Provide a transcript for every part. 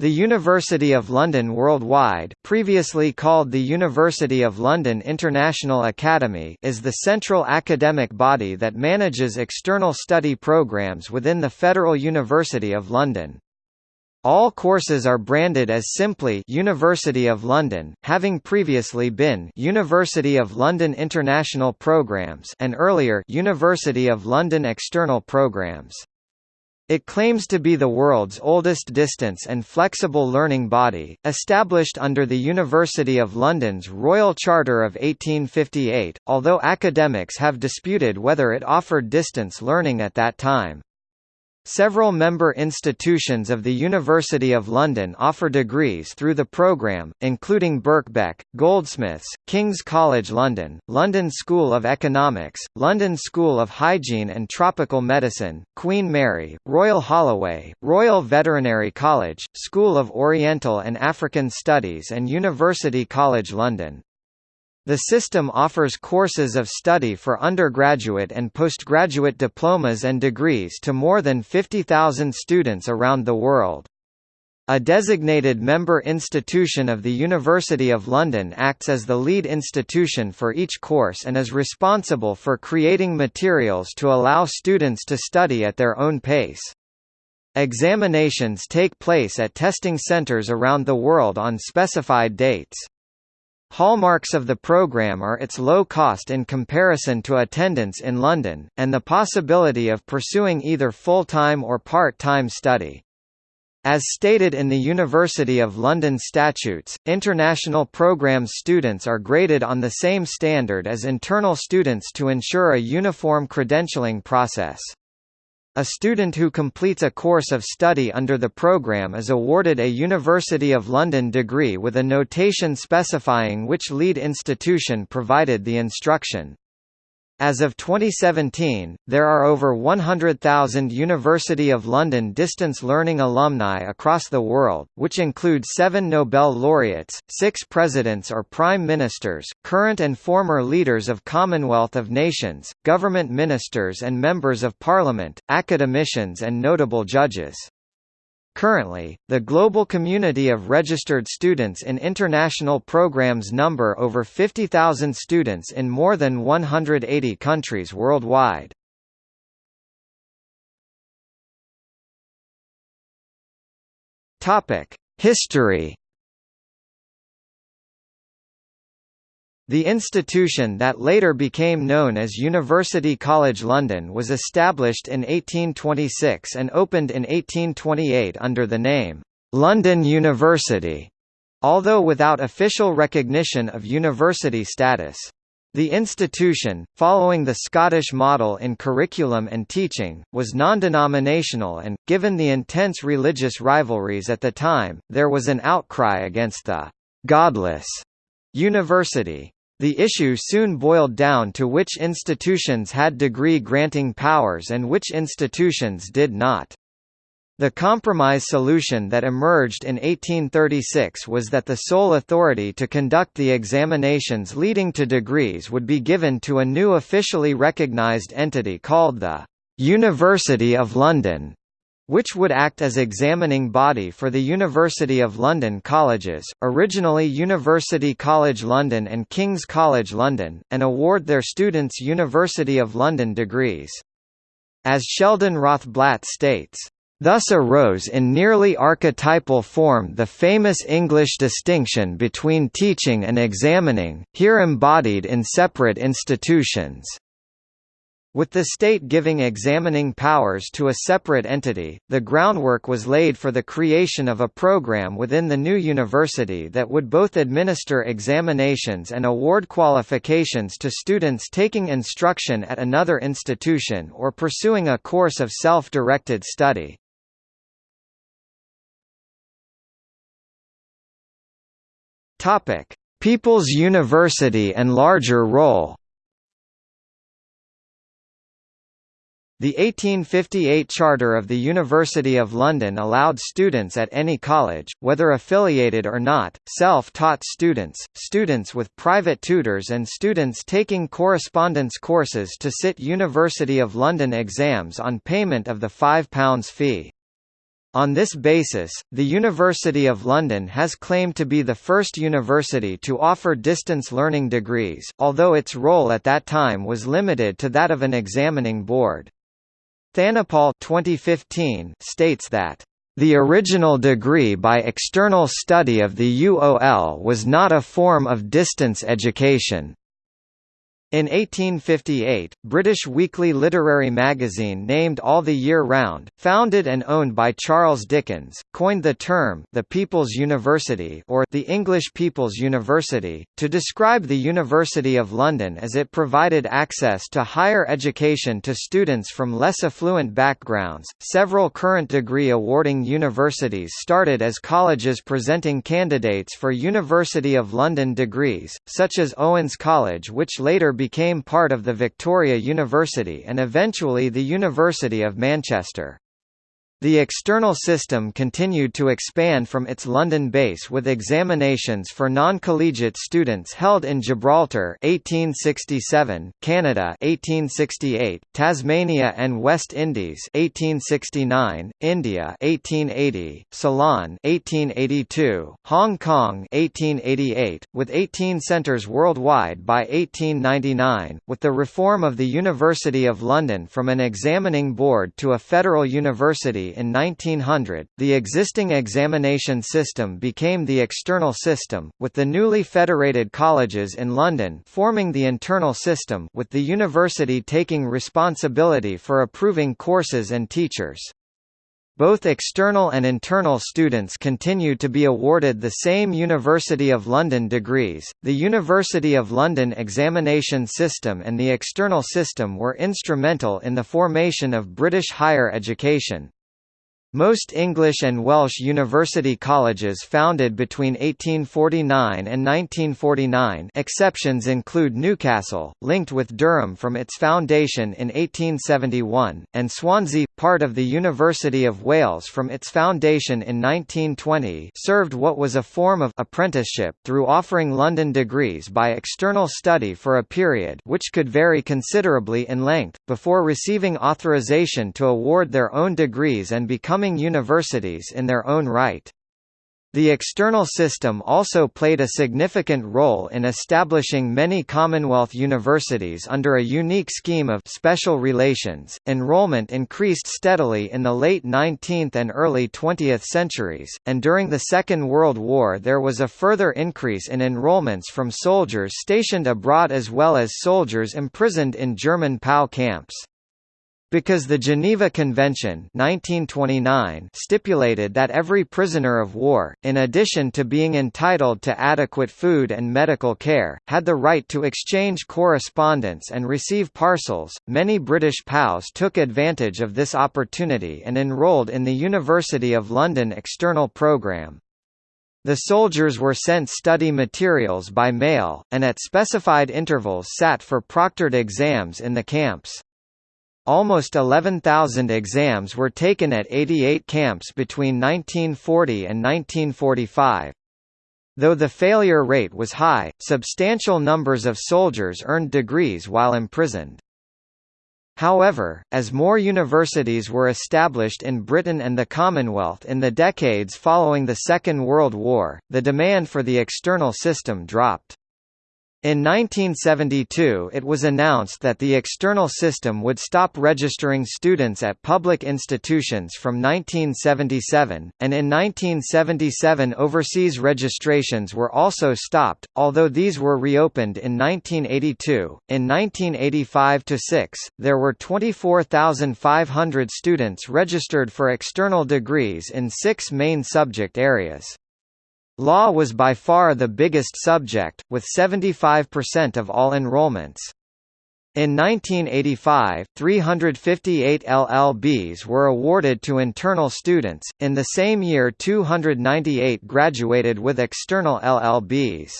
The University of London Worldwide previously called the University of London International Academy is the central academic body that manages external study programmes within the Federal University of London. All courses are branded as simply University of London, having previously been University of London International Programmes and earlier University of London External Programmes. It claims to be the world's oldest distance and flexible learning body, established under the University of London's Royal Charter of 1858, although academics have disputed whether it offered distance learning at that time. Several member institutions of the University of London offer degrees through the programme, including Birkbeck, Goldsmiths, King's College London, London School of Economics, London School of Hygiene and Tropical Medicine, Queen Mary, Royal Holloway, Royal Veterinary College, School of Oriental and African Studies and University College London. The system offers courses of study for undergraduate and postgraduate diplomas and degrees to more than 50,000 students around the world. A designated member institution of the University of London acts as the lead institution for each course and is responsible for creating materials to allow students to study at their own pace. Examinations take place at testing centres around the world on specified dates. Hallmarks of the program are its low cost in comparison to attendance in London, and the possibility of pursuing either full-time or part-time study. As stated in the University of London statutes, international programs students are graded on the same standard as internal students to ensure a uniform credentialing process. A student who completes a course of study under the program is awarded a University of London degree with a notation specifying which lead institution provided the instruction. As of 2017, there are over 100,000 University of London distance learning alumni across the world, which include seven Nobel laureates, six presidents or prime ministers, current and former leaders of Commonwealth of Nations, government ministers and members of parliament, academicians and notable judges. Currently, the global community of registered students in international programs number over 50,000 students in more than 180 countries worldwide. History The institution that later became known as University College London was established in 1826 and opened in 1828 under the name, London University, although without official recognition of university status. The institution, following the Scottish model in curriculum and teaching, was non-denominational and, given the intense religious rivalries at the time, there was an outcry against the «godless» university. The issue soon boiled down to which institutions had degree-granting powers and which institutions did not. The compromise solution that emerged in 1836 was that the sole authority to conduct the examinations leading to degrees would be given to a new officially recognised entity called the University of London which would act as examining body for the University of London colleges, originally University College London and King's College London, and award their students University of London degrees. As Sheldon Rothblatt states, Thus arose in nearly archetypal form the famous English distinction between teaching and examining, here embodied in separate institutions. With the state giving examining powers to a separate entity, the groundwork was laid for the creation of a program within the new university that would both administer examinations and award qualifications to students taking instruction at another institution or pursuing a course of self-directed study. People's University and larger role The 1858 Charter of the University of London allowed students at any college, whether affiliated or not, self-taught students, students with private tutors and students taking correspondence courses to sit University of London exams on payment of the £5 fee. On this basis, the University of London has claimed to be the first university to offer distance learning degrees, although its role at that time was limited to that of an examining board. Thanapal 2015 states that the original degree by external study of the UOL was not a form of distance education. In 1858, British weekly literary magazine named All the Year Round, founded and owned by Charles Dickens, coined the term the People's University or the English People's University to describe the University of London as it provided access to higher education to students from less affluent backgrounds. Several current degree awarding universities started as colleges presenting candidates for University of London degrees, such as Owens College which later became part of the Victoria University and eventually the University of Manchester. The external system continued to expand from its London base with examinations for non-collegiate students held in Gibraltar 1867, Canada 1868, Tasmania and West Indies 1869, India 1880, Ceylon 1882, Hong Kong 1888, with 18 centres worldwide by 1899, with the reform of the University of London from an examining board to a federal university in 1900, the existing examination system became the external system, with the newly federated colleges in London forming the internal system with the university taking responsibility for approving courses and teachers. Both external and internal students continued to be awarded the same University of London degrees. The University of London examination system and the external system were instrumental in the formation of British higher education. Most English and Welsh university colleges founded between 1849 and 1949 exceptions include Newcastle, linked with Durham from its foundation in 1871, and Swansea, part of the University of Wales from its foundation in 1920 served what was a form of apprenticeship through offering London degrees by external study for a period which could vary considerably in length, before receiving authorization to award their own degrees and becoming becoming universities in their own right. The external system also played a significant role in establishing many Commonwealth universities under a unique scheme of special relations. Enrollment increased steadily in the late 19th and early 20th centuries, and during the Second World War there was a further increase in enrollments from soldiers stationed abroad as well as soldiers imprisoned in German POW camps. Because the Geneva Convention 1929 stipulated that every prisoner of war, in addition to being entitled to adequate food and medical care, had the right to exchange correspondence and receive parcels, many British POWs took advantage of this opportunity and enrolled in the University of London external programme. The soldiers were sent study materials by mail, and at specified intervals sat for proctored exams in the camps. Almost 11,000 exams were taken at 88 camps between 1940 and 1945. Though the failure rate was high, substantial numbers of soldiers earned degrees while imprisoned. However, as more universities were established in Britain and the Commonwealth in the decades following the Second World War, the demand for the external system dropped. In 1972 it was announced that the external system would stop registering students at public institutions from 1977, and in 1977 overseas registrations were also stopped, although these were reopened in 1982. In 1985–6, there were 24,500 students registered for external degrees in six main subject areas. Law was by far the biggest subject, with 75% of all enrollments. In 1985, 358 LLBs were awarded to internal students, in the same year 298 graduated with external LLBs.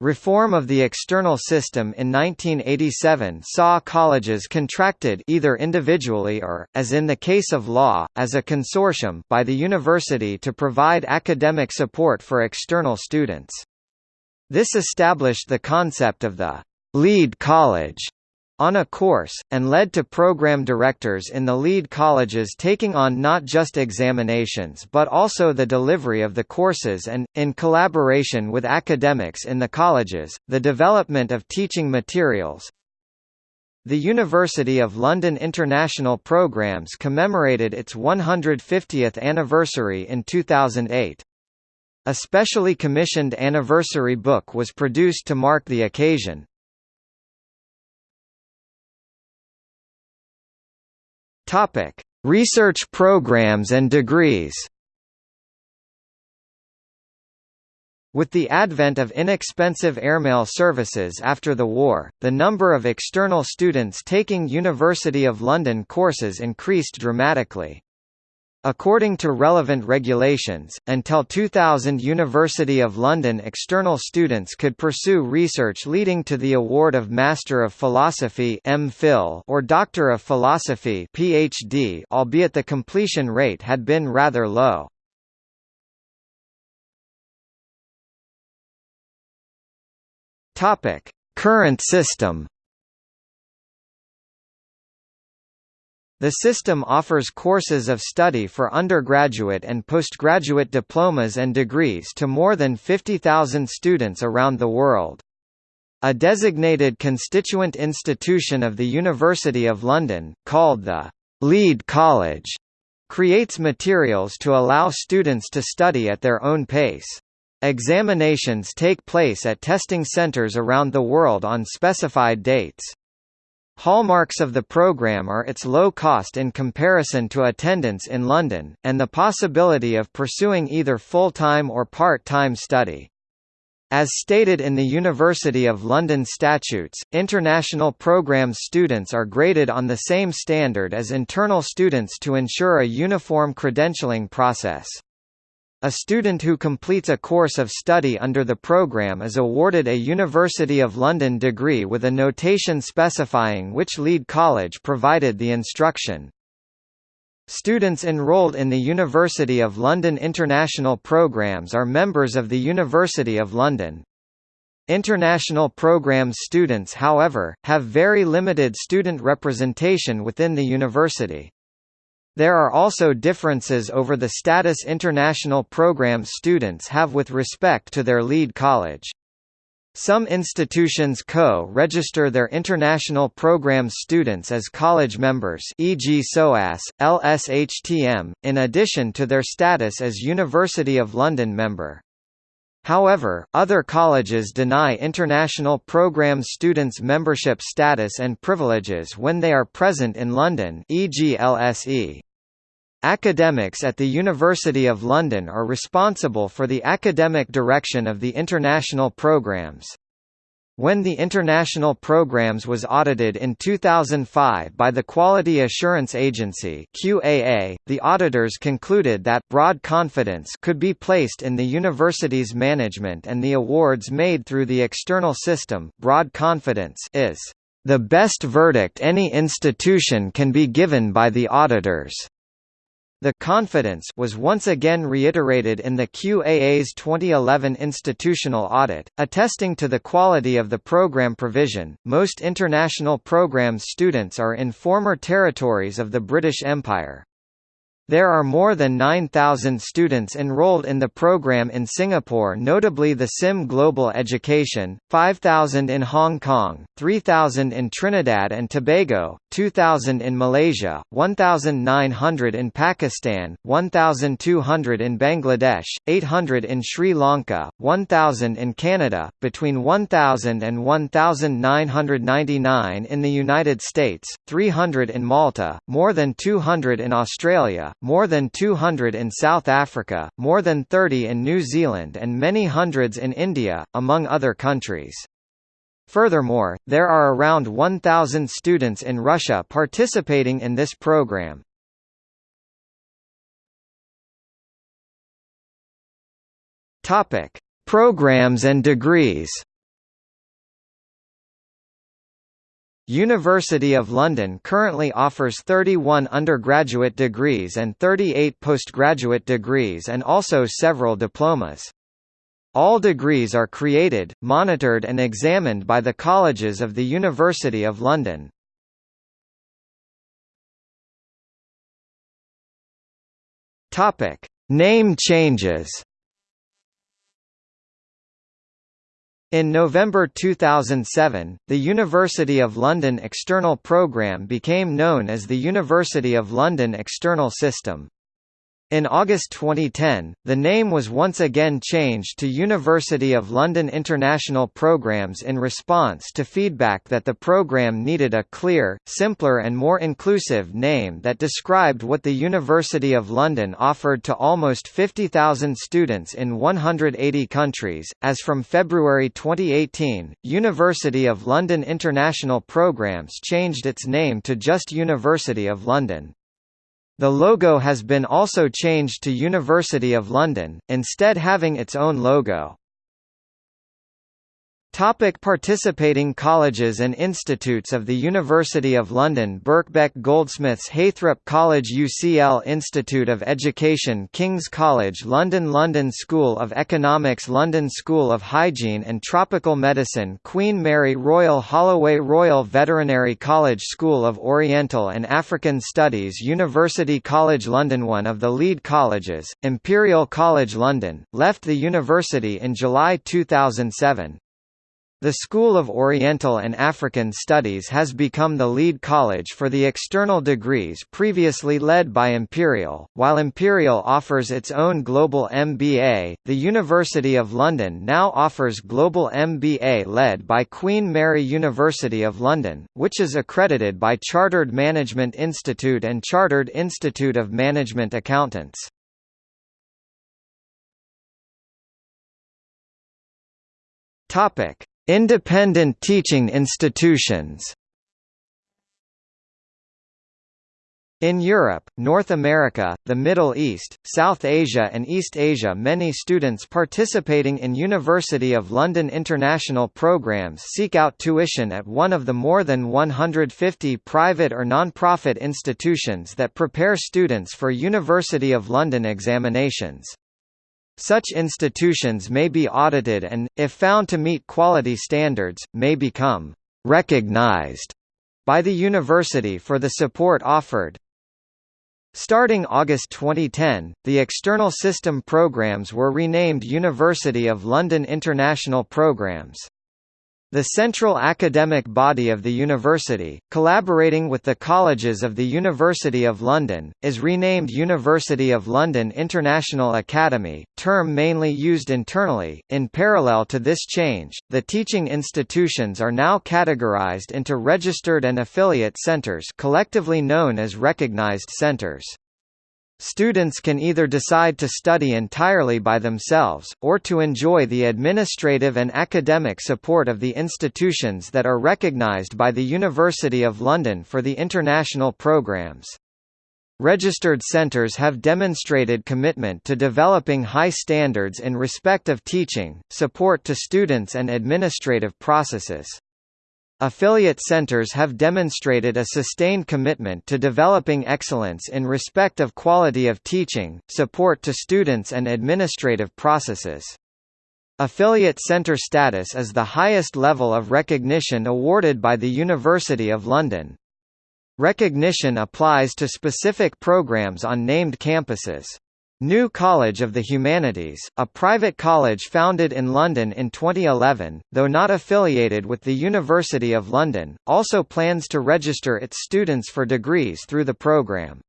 Reform of the external system in 1987 saw colleges contracted either individually or, as in the case of law, as a consortium by the university to provide academic support for external students. This established the concept of the «lead college» on a course, and led to program directors in the lead colleges taking on not just examinations but also the delivery of the courses and, in collaboration with academics in the colleges, the development of teaching materials. The University of London International Programmes commemorated its 150th anniversary in 2008. A specially commissioned anniversary book was produced to mark the occasion, Topic: Research programs and degrees. With the advent of inexpensive airmail services after the war, the number of external students taking University of London courses increased dramatically. According to relevant regulations, until 2000 University of London external students could pursue research leading to the award of Master of Philosophy or Doctor of Philosophy PhD albeit the completion rate had been rather low. Current system The system offers courses of study for undergraduate and postgraduate diplomas and degrees to more than 50,000 students around the world. A designated constituent institution of the University of London, called the Lead College, creates materials to allow students to study at their own pace. Examinations take place at testing centres around the world on specified dates. Hallmarks of the program are its low cost in comparison to attendance in London, and the possibility of pursuing either full-time or part-time study. As stated in the University of London statutes, international programs students are graded on the same standard as internal students to ensure a uniform credentialing process. A student who completes a course of study under the program is awarded a University of London degree with a notation specifying which lead college provided the instruction. Students enrolled in the University of London international programs are members of the University of London. International programs students however, have very limited student representation within the university. There are also differences over the status international programs students have with respect to their lead college. Some institutions co-register their international programs students as college members e.g. SOAS, LSHTM, in addition to their status as University of London member. However, other colleges deny international programs students membership status and privileges when they are present in London e.g. LSE. Academics at the University of London are responsible for the academic direction of the international programs. When the international programs was audited in 2005 by the Quality Assurance Agency (QAA), the auditors concluded that broad confidence could be placed in the university's management and the awards made through the external system. Broad confidence is the best verdict any institution can be given by the auditors. The confidence was once again reiterated in the QAA's 2011 institutional audit, attesting to the quality of the program provision. Most international programs students are in former territories of the British Empire. There are more than 9,000 students enrolled in the program in Singapore notably the SIM Global Education, 5,000 in Hong Kong, 3,000 in Trinidad and Tobago, 2,000 in Malaysia, 1,900 in Pakistan, 1,200 in Bangladesh, 800 in Sri Lanka, 1,000 in Canada, between 1,000 and 1,999 in the United States, 300 in Malta, more than 200 in Australia, more than 200 in South Africa, more than 30 in New Zealand and many hundreds in India, among other countries. Furthermore, there are around 1,000 students in Russia participating in this program. Programs and degrees. University of London currently offers 31 undergraduate degrees and 38 postgraduate degrees and also several diplomas. All degrees are created, monitored and examined by the colleges of the University of London. Name changes. In November 2007, the University of London External Programme became known as the University of London External System. In August 2010, the name was once again changed to University of London International Programmes in response to feedback that the programme needed a clear, simpler and more inclusive name that described what the University of London offered to almost 50,000 students in 180 countries. As from February 2018, University of London International Programmes changed its name to just University of London. The logo has been also changed to University of London, instead having its own logo. Topic participating colleges and institutes of the University of London Birkbeck Goldsmiths Heythrop College UCL Institute of Education King's College London London School of Economics London School of Hygiene and Tropical Medicine Queen Mary Royal Holloway Royal Veterinary College School of Oriental and African Studies University College London One of the lead colleges, Imperial College London, left the university in July 2007. The School of Oriental and African Studies has become the lead college for the external degrees previously led by Imperial. While Imperial offers its own Global MBA, the University of London now offers Global MBA led by Queen Mary University of London, which is accredited by Chartered Management Institute and Chartered Institute of Management Accountants. Topic: Independent teaching institutions In Europe, North America, the Middle East, South Asia and East Asia many students participating in University of London international programs seek out tuition at one of the more than 150 private or non-profit institutions that prepare students for University of London examinations. Such institutions may be audited and, if found to meet quality standards, may become «recognized» by the university for the support offered. Starting August 2010, the external system programs were renamed University of London International Programs. The central academic body of the university, collaborating with the colleges of the University of London, is renamed University of London International Academy, term mainly used internally. In parallel to this change, the teaching institutions are now categorized into registered and affiliate centers, collectively known as recognized centers. Students can either decide to study entirely by themselves, or to enjoy the administrative and academic support of the institutions that are recognised by the University of London for the international programmes. Registered centres have demonstrated commitment to developing high standards in respect of teaching, support to students and administrative processes. Affiliate centers have demonstrated a sustained commitment to developing excellence in respect of quality of teaching, support to students and administrative processes. Affiliate center status is the highest level of recognition awarded by the University of London. Recognition applies to specific programs on named campuses. New College of the Humanities, a private college founded in London in 2011, though not affiliated with the University of London, also plans to register its students for degrees through the programme.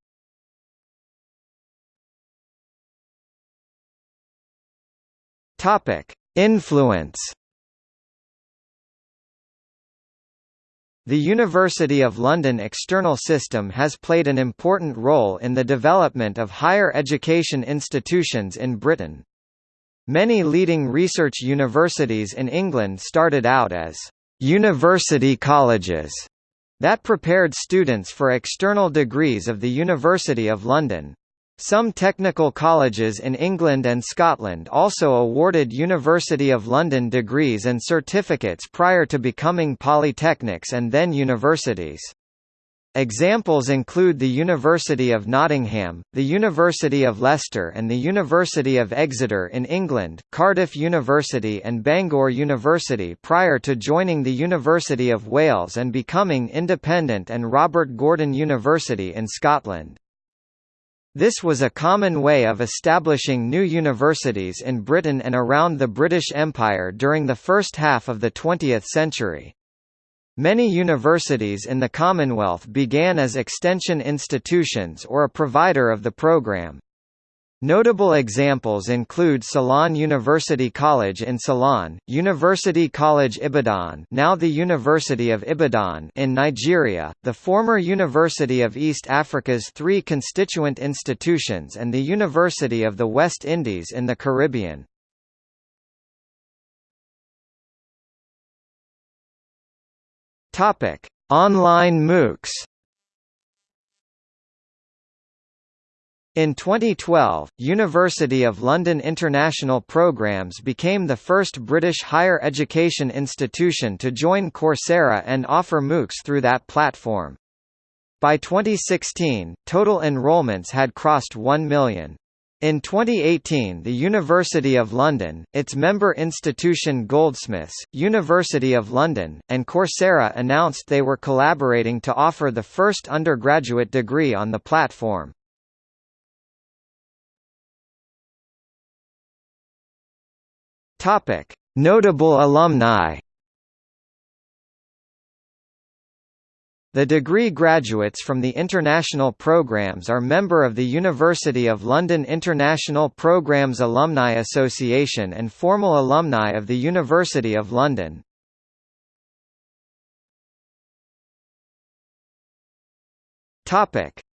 Influence The University of London external system has played an important role in the development of higher education institutions in Britain. Many leading research universities in England started out as university colleges that prepared students for external degrees of the University of London. Some technical colleges in England and Scotland also awarded University of London degrees and certificates prior to becoming polytechnics and then universities. Examples include the University of Nottingham, the University of Leicester and the University of Exeter in England, Cardiff University and Bangor University prior to joining the University of Wales and becoming independent and Robert Gordon University in Scotland. This was a common way of establishing new universities in Britain and around the British Empire during the first half of the 20th century. Many universities in the Commonwealth began as extension institutions or a provider of the program. Notable examples include Ceylon University College in Ceylon, University College Ibadan now the University of Ibadan in Nigeria, the former University of East Africa's three constituent institutions and the University of the West Indies in the Caribbean. Topic: Online MOOCs. In 2012, University of London International Programmes became the first British higher education institution to join Coursera and offer MOOCs through that platform. By 2016, total enrolments had crossed 1 million. In 2018 the University of London, its member institution Goldsmiths, University of London, and Coursera announced they were collaborating to offer the first undergraduate degree on the platform. Notable alumni. The degree graduates from the international programs are member of the University of London International Programmes Alumni Association and formal alumni of the University of London.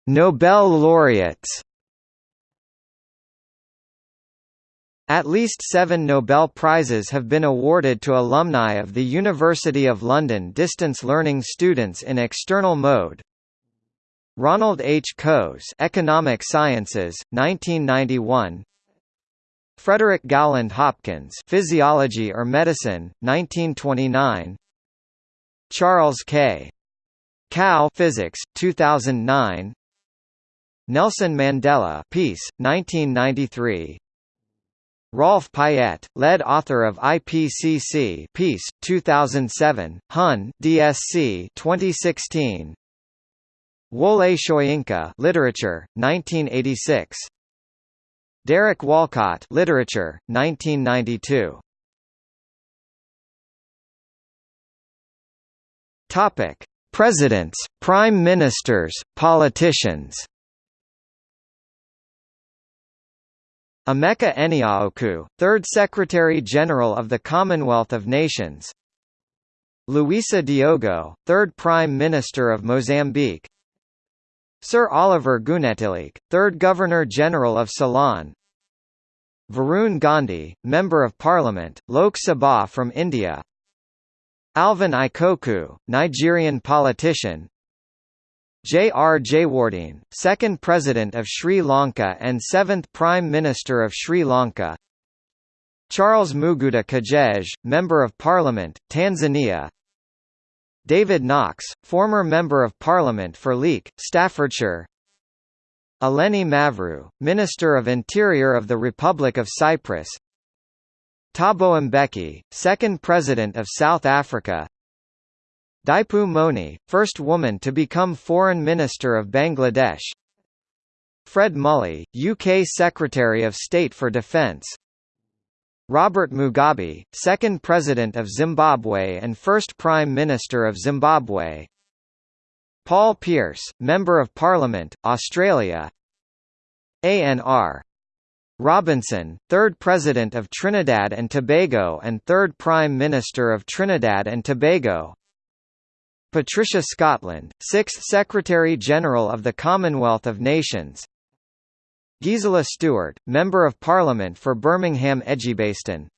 Nobel laureates At least seven Nobel Prizes have been awarded to alumni of the University of London distance learning students in external mode. Ronald H. Coase Economic Sciences, 1991 Frederick Gowland Hopkins Physiology or Medicine, 1929 Charles K. Kao Physics, 2009 Nelson Mandela Peace, 1993 Rolf Payet, lead author of IPCC Peace 2007, Hun DSC 2016. Wole Soyinka Literature 1986. Derek Walcott Literature 1992. Topic: Presidents, Prime Ministers, Politicians Emeka Anyaoku, 3rd Secretary-General of the Commonwealth of Nations. Luisa Diogo, 3rd Prime Minister of Mozambique. Sir Oliver Goonetilleke, 3rd Governor-General of Ceylon. Varun Gandhi, Member of Parliament, Lok Sabha from India. Alvan Ikoku, Nigerian politician J. R. Jayewardene, second President of Sri Lanka and seventh Prime Minister of Sri Lanka Charles Muguda Kajej, Member of Parliament, Tanzania David Knox, former Member of Parliament for Leek, Staffordshire Eleni Mavrou, Minister of Interior of the Republic of Cyprus Thabo Mbeki, second President of South Africa Dipu Moni, first woman to become Foreign Minister of Bangladesh. Fred Mulley, UK Secretary of State for Defence. Robert Mugabe, second President of Zimbabwe and first Prime Minister of Zimbabwe. Paul Pierce, Member of Parliament, Australia. ANR Robinson, third President of Trinidad and Tobago and third Prime Minister of Trinidad and Tobago Patricia Scotland, 6th Secretary-General of the Commonwealth of Nations. Gisela Stuart, Member of Parliament for Birmingham Edgbaston.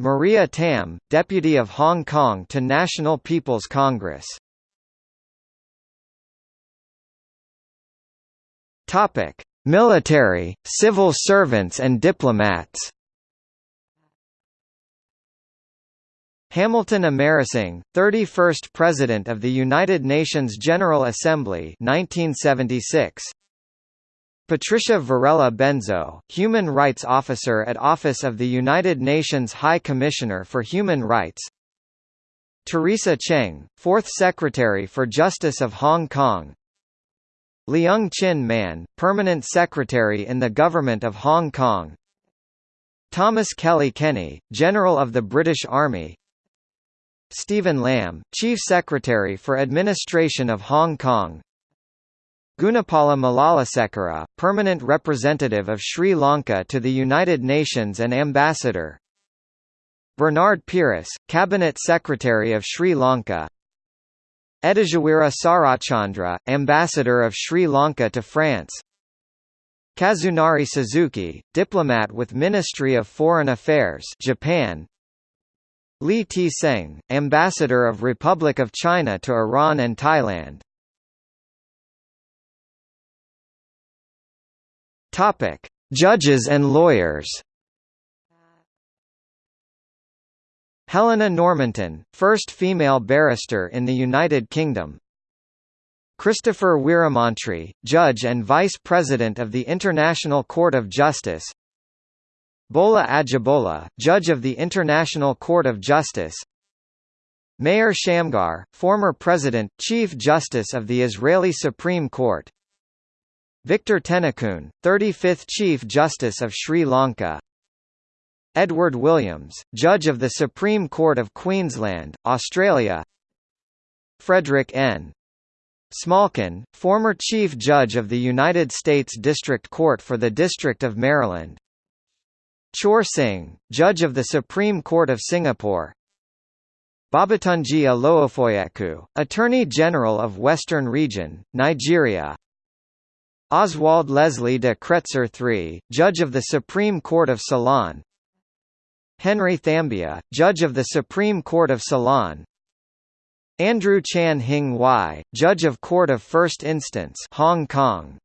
Maria Tam, Deputy of Hong Kong to National People's Congress. Military, civil servants and diplomats Hamilton Amarasinghe, 31st President of the United Nations General Assembly 1976. Patricia Varela Benzo, Human Rights Officer at Office of the United Nations High Commissioner for Human Rights. Teresa Cheng, Fourth Secretary for Justice of Hong Kong. Leung Chin Man, Permanent Secretary in the Government of Hong Kong. Thomas Kelly Kenny, General of the British Army Stephen Lam, Chief Secretary for Administration of Hong Kong. Gunapala Malalasekera, Permanent Representative of Sri Lanka to the United Nations and Ambassador. Bernard Pearce, Cabinet Secretary of Sri Lanka. Ediriweera Sarachchandra, Ambassador of Sri Lanka to France. Kazunari Suzuki, diplomat with Ministry of Foreign Affairs Japan Lee Ti-seng, Ambassador of Republic of China to Iran and Thailand Topic: Judges and lawyers. Helena Normanton, first female barrister in the United Kingdom. Christopher Weeramantry, Judge and Vice President of the International Court of Justice. Bola Ajibola, Judge of the International Court of Justice. Meir Shamgar, former President, Chief Justice of the Israeli Supreme Court. Victor Tennekoon, 35th Chief Justice of Sri Lanka Edward Williams, Judge of the Supreme Court of Queensland, Australia Frederick N. Smalkin, former Chief Judge of the United States District Court for the District of Maryland Choor Singh, Judge of the Supreme Court of Singapore. Babatunji Olowofoyeku, Attorney General of Western Region, Nigeria. Oswald Leslie de Kretser III, Judge of the Supreme Court of Ceylon. Henry Thambiah, Judge of the Supreme Court of Ceylon. Andrew Chan Hing Wai, Judge of Court of First Instance Hong Kong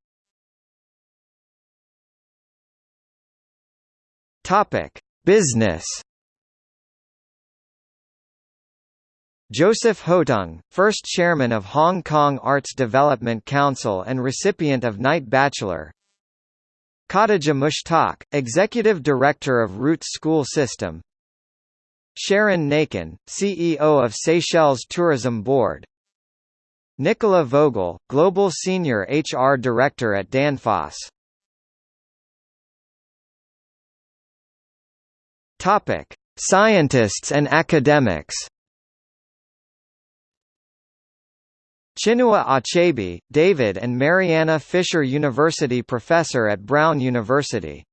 Topic: Business Joseph Hotung, first chairman of Hong Kong Arts Development Council and recipient of Knight Bachelor. Khadija Mushtaq, executive director of Roots School System. Sharon Nakin, CEO of Seychelles Tourism Board. Nicola Vogel, Global Senior HR Director at Danfoss Topic: Scientists and academics Chinua Achebe, David and Mariana Fisher University Professor at Brown University.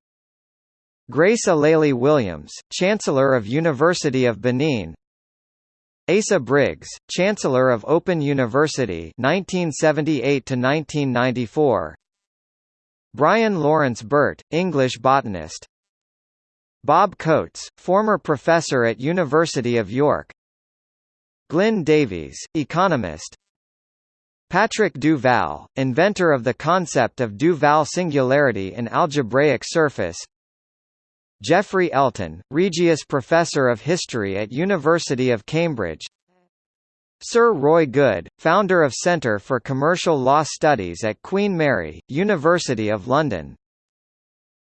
Grace Alele Williams, Chancellor of University of Benin. Asa Briggs, Chancellor of Open University 1978–1994 Brian Lawrence Burt, English botanist Bob Coates, former professor at University of York. Glyn Davies, economist. Patrick Duval, inventor of the concept of Duval singularity in algebraic surface. Geoffrey Elton, Regius Professor of History at University of Cambridge. Sir Roy Goode, founder of Centre for Commercial Law Studies at Queen Mary, University of London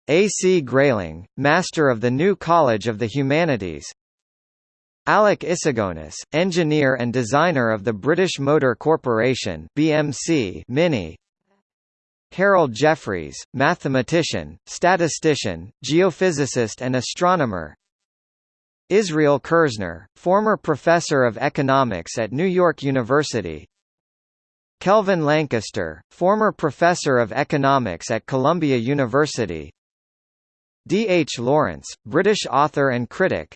A. C. Grayling, Master of the New College of the Humanities Alec Issigonis, engineer and designer of the British Motor Corporation (BMC) Mini. Harold Jeffreys, mathematician, statistician, geophysicist and astronomer. Israel Kirzner, former professor of economics at New York University. Kelvin Lancaster, former professor of economics at Columbia University. D. H. Lawrence, British author and critic,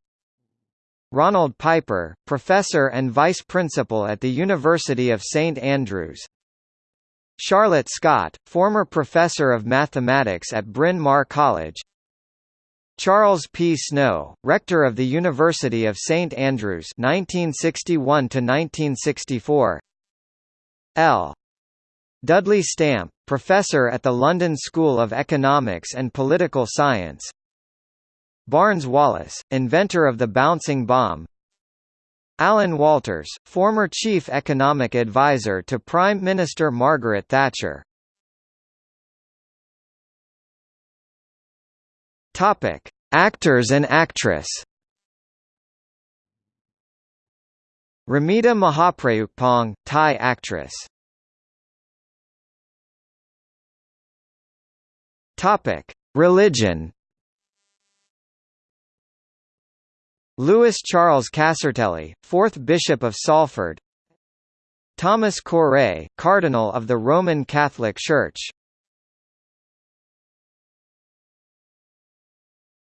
Ronald Piper, professor and vice principal at the University of St Andrews. Charlotte Scott, former professor of mathematics at Bryn Mawr College. Charles P. Snow, rector of the University of St Andrews 1961 1964. L. Dudley Stamp, professor at the London School of Economics and Political Science. Barnes Wallis, inventor of the bouncing bomb Alan Walters, former chief economic advisor to Prime Minister Margaret Thatcher. Actors and actress. Ramita Mahapruekpong, Thai actress. Topic: Religion. Louis Charles Casartelli, 4th Bishop of Salford. Thomas Cooray, Cardinal of the Roman Catholic Church.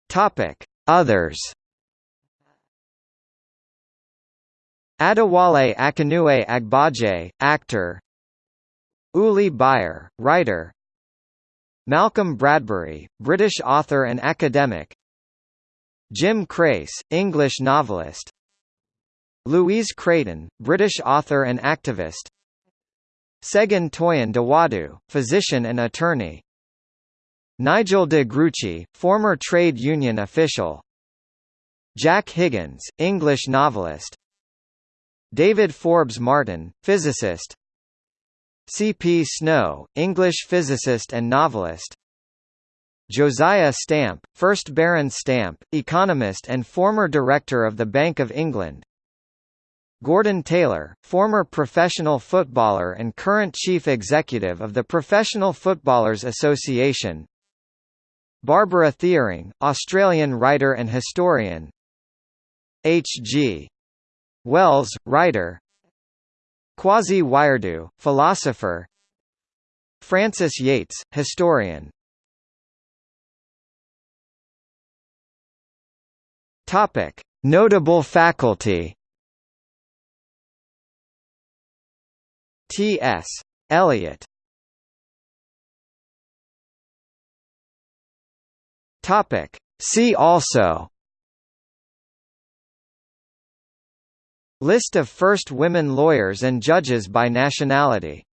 Topic: Others. Adewale Akinnuoye Agbaje, actor. Ulli Beier, writer Malcolm Bradbury, British author and academic. Jim Crace, English novelist. Louise Creighton, British author and activist. Segun Toyin Dawodu, physician and attorney. Nigel de Gruchy, former trade union official. Jack Higgins, English novelist. David Forbes Martin, physicist C. P. Snow, English physicist and novelist Josiah Stamp, 1st Baron Stamp, economist and former director of the Bank of England Gordon Taylor, former professional footballer and current chief executive of the Professional Footballers Association Barbara Thiering, Australian writer and historian H. G. Wells, writer Kwasi Wiredu, philosopher Frances Yates, historian Notable faculty. T.S. Eliot. Topic: See also. List of first women lawyers and judges by nationality